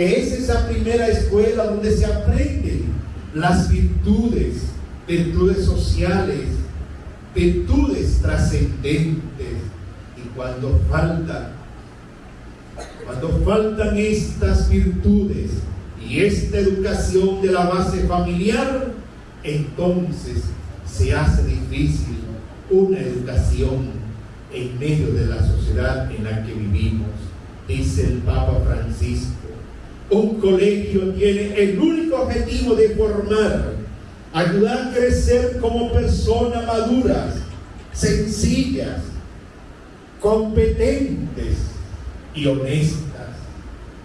que es esa primera escuela donde se aprenden las virtudes, virtudes sociales, virtudes trascendentes. Y cuando falta, cuando faltan estas virtudes y esta educación de la base familiar, entonces se hace difícil una educación en medio de la sociedad en la que vivimos, dice el Papa Francisco. Un colegio tiene el único objetivo de formar, ayudar a crecer como personas maduras, sencillas, competentes y honestas,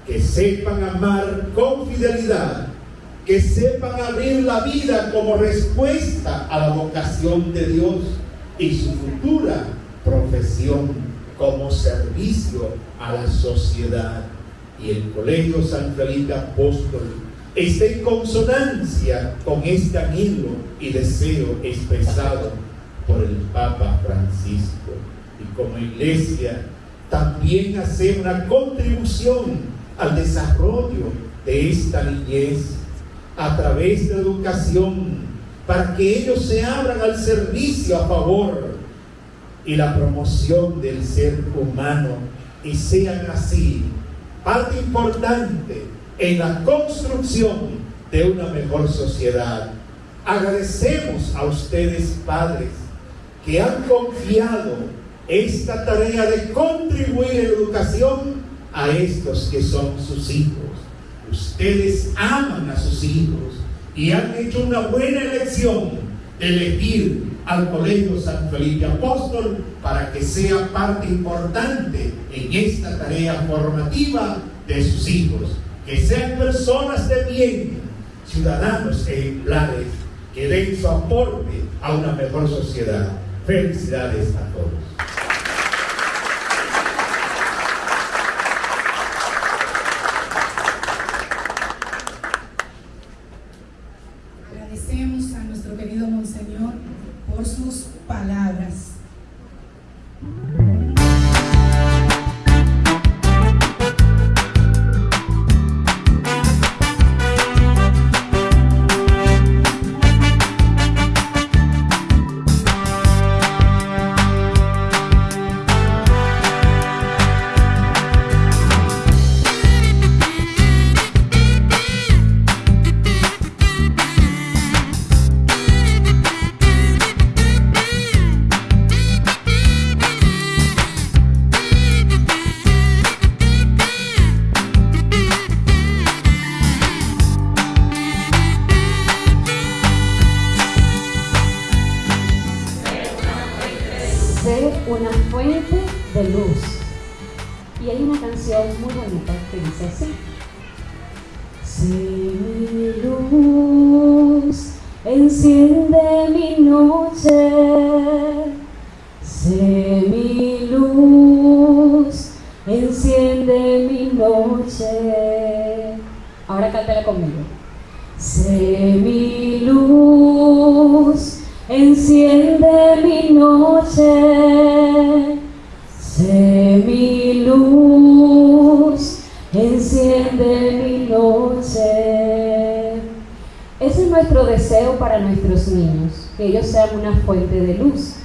que sepan amar con fidelidad, que sepan abrir la vida como respuesta a la vocación de Dios y su futura profesión como servicio a la sociedad. Y el Colegio San Felipe Apóstol está en consonancia con este anhelo y deseo expresado por el Papa Francisco. Y como iglesia también hacer una contribución al desarrollo de esta niñez a través de la educación para que ellos se abran al servicio a favor y la promoción del ser humano y sean así parte importante en la construcción de una mejor sociedad. Agradecemos a ustedes, padres, que han confiado esta tarea de contribuir en educación a estos que son sus hijos. Ustedes aman a sus hijos y han hecho una buena elección de elegir al Colegio San Felipe Apóstol para que sea parte importante en esta tarea formativa de sus hijos. Que sean personas de bien, ciudadanos ejemplares, que den su aporte a una mejor sociedad. Felicidades a todos. Ellos sean una fuente de luz.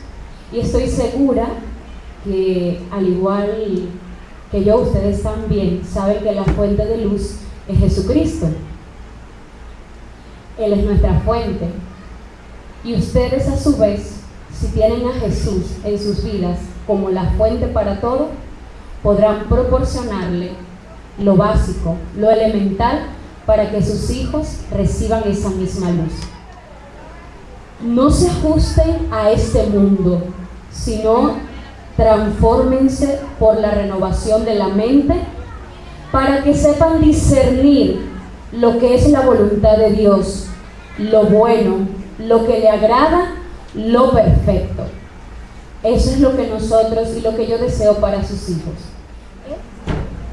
Y estoy segura que al igual que yo, ustedes también saben que la fuente de luz es Jesucristo. Él es nuestra fuente. Y ustedes a su vez, si tienen a Jesús en sus vidas como la fuente para todo, podrán proporcionarle lo básico, lo elemental, para que sus hijos reciban esa misma luz. No se ajusten a este mundo, sino transfórmense por la renovación de la mente para que sepan discernir lo que es la voluntad de Dios, lo bueno, lo que le agrada, lo perfecto. Eso es lo que nosotros y lo que yo deseo para sus hijos.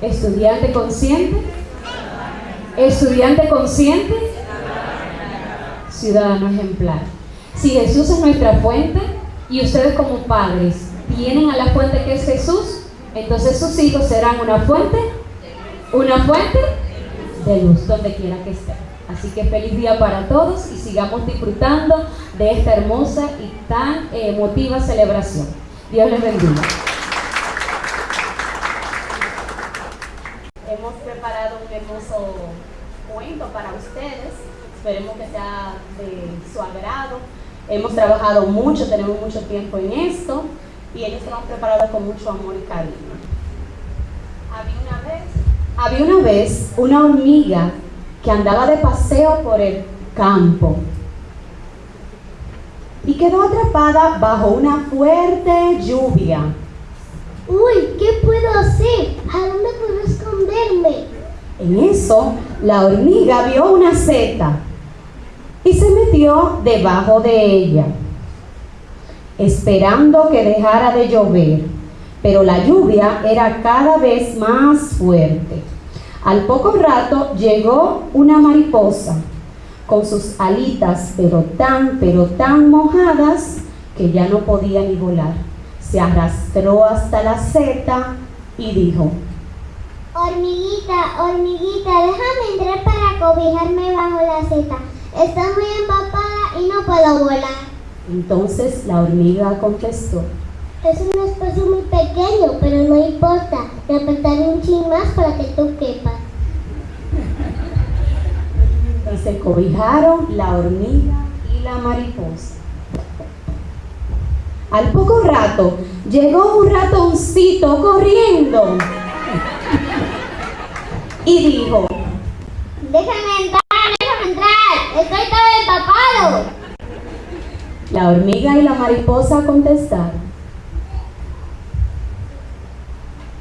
Estudiante consciente, estudiante consciente, ciudadano ejemplar. Si Jesús es nuestra fuente y ustedes como padres tienen a la fuente que es Jesús, entonces sus hijos serán una fuente, una fuente de luz donde quiera que estén. Así que feliz día para todos y sigamos disfrutando de esta hermosa y tan emotiva celebración. Dios les bendiga. Hemos preparado un hermoso cuento para ustedes. Esperemos que sea de su agrado. Hemos trabajado mucho, tenemos mucho tiempo en esto y ellos se lo han preparado con mucho amor y cariño. Había una vez, había una, vez una hormiga que andaba de paseo por el campo y quedó atrapada bajo una fuerte lluvia. Uy, ¿qué puedo hacer? ¿A dónde puedo esconderme? En eso, la hormiga vio una seta y se metió debajo de ella, esperando que dejara de llover. Pero la lluvia era cada vez más fuerte. Al poco rato llegó una mariposa con sus alitas, pero tan, pero tan mojadas que ya no podía ni volar. Se arrastró hasta la seta y dijo, Hormiguita, hormiguita, déjame entrar para cobijarme bajo la seta. Estoy muy empapada y no puedo volar. Entonces la hormiga contestó, Es un espacio muy pequeño, pero no importa. Me apretaré un chin más para que tú quepas. y se cobijaron la hormiga y la mariposa. Al poco rato llegó un ratoncito corriendo y dijo, Déjame entrar, déjame entrar. Estoy todo empapado. La hormiga y la mariposa contestaron,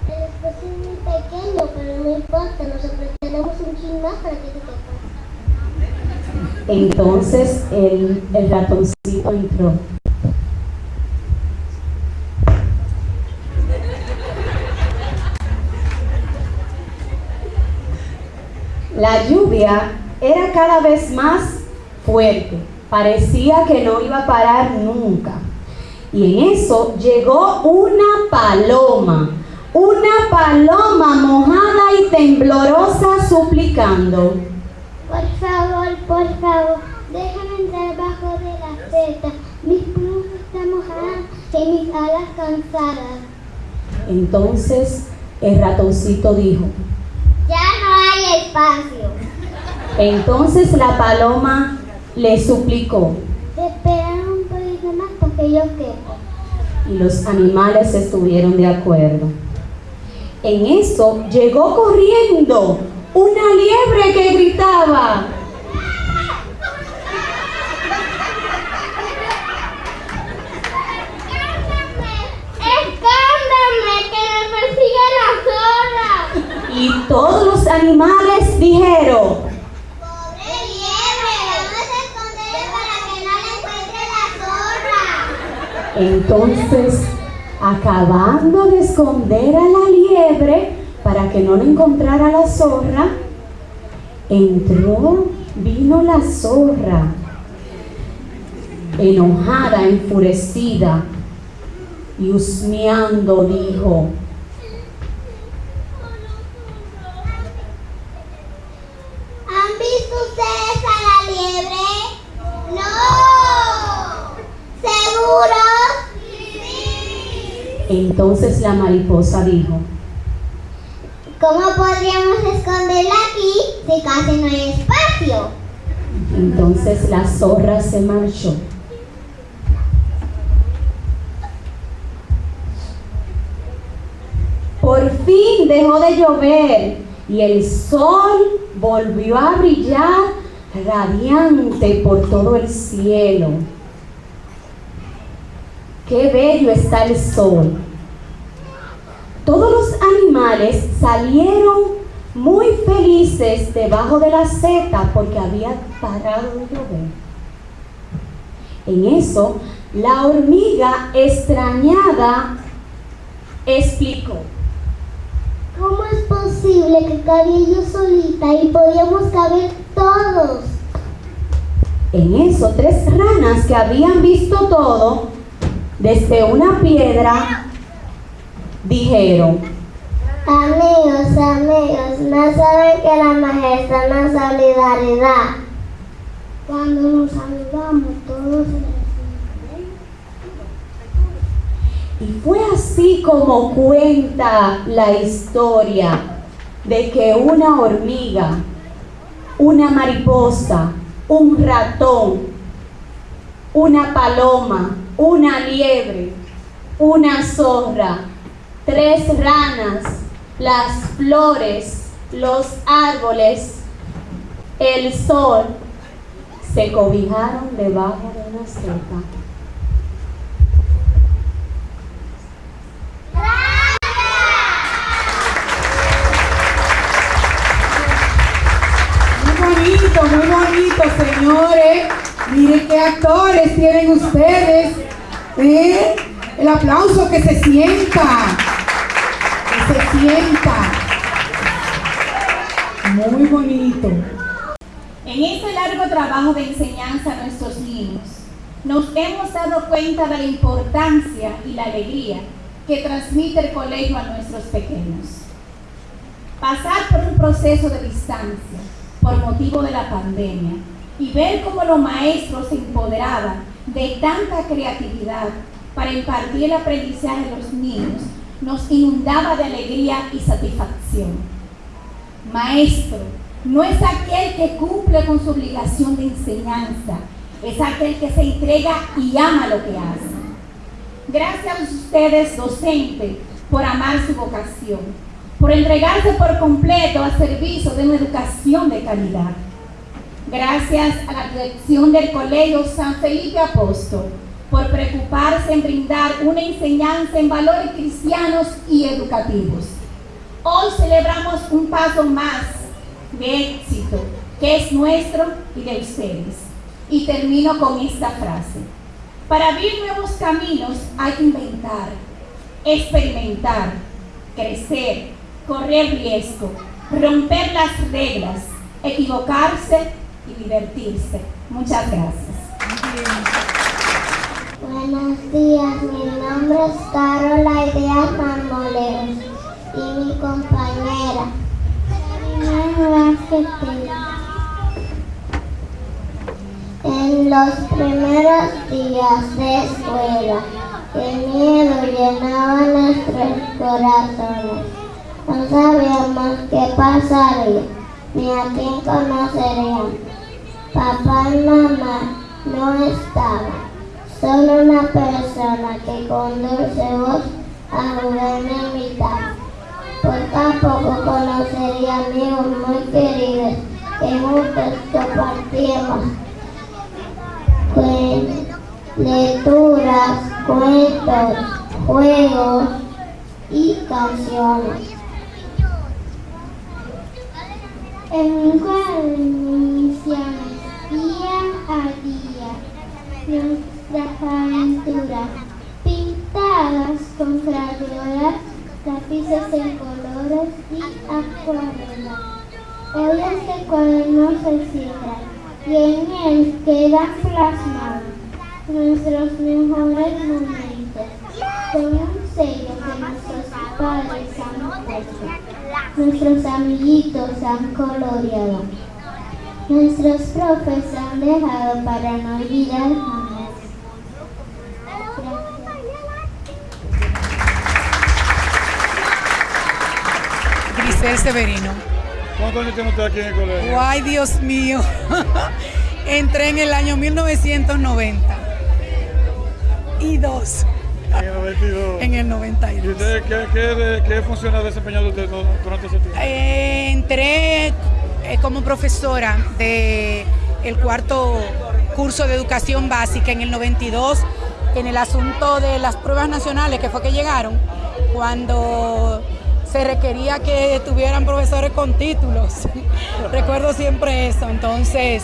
El espacio es muy pequeño, pero no importa. Nos apretaremos un chin más para que tú quepas. entonces el, el ratoncito entró. La lluvia era cada vez más fuerte, parecía que no iba a parar nunca. Y en eso llegó una paloma, una paloma mojada y temblorosa suplicando. Por favor, por favor, déjame entrar bajo de la seta. Mis plumas están mojadas y mis alas cansadas. Entonces el ratoncito dijo. Ya no hay espacio. Entonces la paloma le suplicó Esperar un poquito más para que yo quepa. y los animales estuvieron de acuerdo. En eso llegó corriendo una liebre que gritaba. Y todos los animales dijeron, ¡Pobre liebre! ¡Vamos a esconder para que no la encuentre la zorra! Entonces, acabando de esconder a la liebre para que no lo encontrara la zorra, entró, vino la zorra, enojada, enfurecida, y husmeando dijo, ¿Han visto ustedes a la liebre? No. ¿Seguros? Sí. Entonces la mariposa dijo, ¿Cómo podríamos esconderla aquí si casi no hay espacio? entonces la zorra se marchó. Por fin dejó de llover y el sol volvió a brillar radiante por todo el cielo. Qué bello está el sol. Todos los animales salieron muy felices debajo de la seta porque había parado de llover. En eso, la hormiga extrañada explicó. ¿Cómo es posible que cabía yo solita y podíamos caber todos? En eso, tres ranas que habían visto todo desde una piedra dijeron, Amigos, amigos, no saben que la majestad es la solidaridad. Cuando nos saludamos todos Y fue así como cuenta la historia de que una hormiga, una mariposa, un ratón, una paloma, una liebre, una zorra, tres ranas, las flores, los árboles, el sol, se cobijaron debajo de una seta. Muy bonito, muy bonito, señores. Miren qué actores tienen ustedes. ¿Eh? El aplauso que se sienta. Se sienta. Muy bonito. En este largo trabajo de enseñanza a nuestros niños, nos hemos dado cuenta de la importancia y la alegría que transmite el colegio a nuestros pequeños. Pasar por un proceso de distancia por motivo de la pandemia y ver cómo los maestros se empoderaban de tanta creatividad para impartir el aprendizaje a los niños nos inundaba de alegría y satisfacción. Maestro no es aquel que cumple con su obligación de enseñanza, es aquel que se entrega y ama lo que hace. Gracias a ustedes, docentes, por amar su vocación, por entregarse por completo al servicio de una educación de calidad. Gracias a la dirección del Colegio San Felipe Apóstol por preocuparse en brindar una enseñanza en valores cristianos y educativos. Hoy celebramos un paso más de éxito que es nuestro y de ustedes. Y termino con esta frase. Para abrir nuevos caminos hay que inventar, experimentar, crecer, correr riesgo, romper las reglas, equivocarse y divertirse. Muchas gracias. Buenos días, mi nombre es Carola Ideas Marmoleros y mi compañera. En los primeros días de escuela, el miedo llenaba nuestros corazones. No sabíamos qué pasaría, ni a quién conocerían. Papá y mamá no estaban. Solo una persona que con dulce voz a jugar me invitaba. Poco a poco conocería amigos muy queridos que juntos compartíamos cuen- lecturas, cuentos, juegos y canciones. En un cuaderno iniciamos día a día nuestras aventuras pintadas con crayolas, lápices en color colores y acuarelas. Hoy este cuaderno se cierra y en él quedan plasmados nuestros mejores momentos con un sello que nuestros padres han puesto. Nuestros amiguitos han coloreado. Nuestros profes han dejado para no olvidar Severino. ¿Cuántos años tiene usted aquí en el colegio? Ay, Dios mío. Entré en el año 1990. Y dos En el 92. en el ¿Y 92. usted qué, qué, qué función ha desempeñado usted durante ese tiempo? Eh, entré eh, como profesora de el cuarto curso de educación básica en el 92 en el asunto de las pruebas nacionales que fue que llegaron cuando se requería que tuvieran profesores con títulos. Recuerdo siempre eso. Entonces,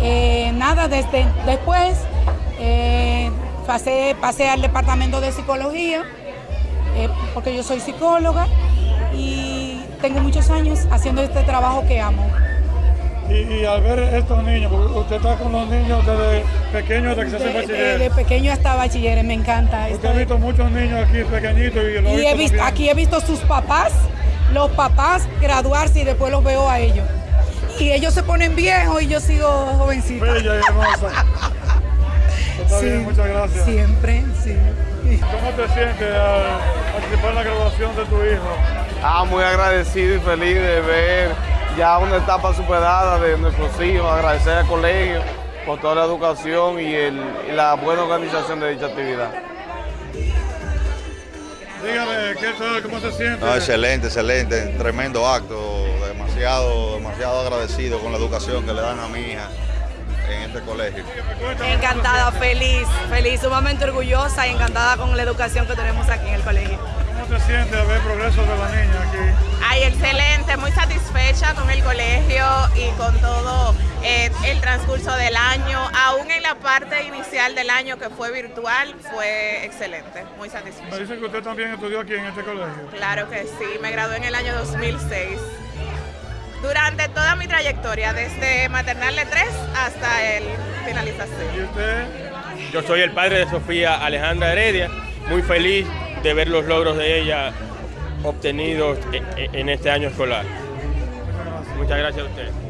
eh, nada, desde después eh, pasé, al departamento de psicología eh, porque yo soy psicóloga y tengo muchos años haciendo este trabajo que amo. Y, y al ver estos niños, porque usted está con los niños desde pequeños hasta que se hace bachiller. de pequeño hasta bachiller, me encanta. Usted ha esto. visto muchos niños aquí pequeñitos y lo Y he visto, aquí he visto sus papás, los papás graduarse y después los veo a ellos. Y ellos se ponen viejos y yo sigo jovencita. Bella y hermosa. Está Sí, bien, muchas gracias. Siempre, sí. ¿Cómo te sientes al participar en la graduación de tu hijo? Ah, muy agradecido y feliz de ver ya una etapa superada de nuestros hijos, agradecer al colegio por toda la educación y, el- y la buena organización de dicha actividad. Dígame, ¿qué tal? ¿Cómo se siente? No, excelente, excelente, tremendo acto, demasiado, demasiado agradecido con la educación que le dan a mi hija en este colegio. Encantada, feliz, feliz, sumamente orgullosa y encantada con la educación que tenemos aquí en el colegio. ¿Cómo te sientes al ver progreso de la niña aquí? Ay, excelente, muy satisfecha con el colegio y con todo eh, el transcurso del año. Aún en la parte inicial del año que fue virtual, fue excelente, muy Me satisfecha. dicen que usted también estudió aquí en este colegio. Claro que sí, me gradué en el año 2006. Durante toda mi trayectoria, desde maternal de 3 hasta el ¿Y finalización. usted? Yo soy el padre de Sofía Alejandra Heredia, muy feliz de ver los logros de ella obtenidos e- e- en este año escolar. Muchas gracias a usted.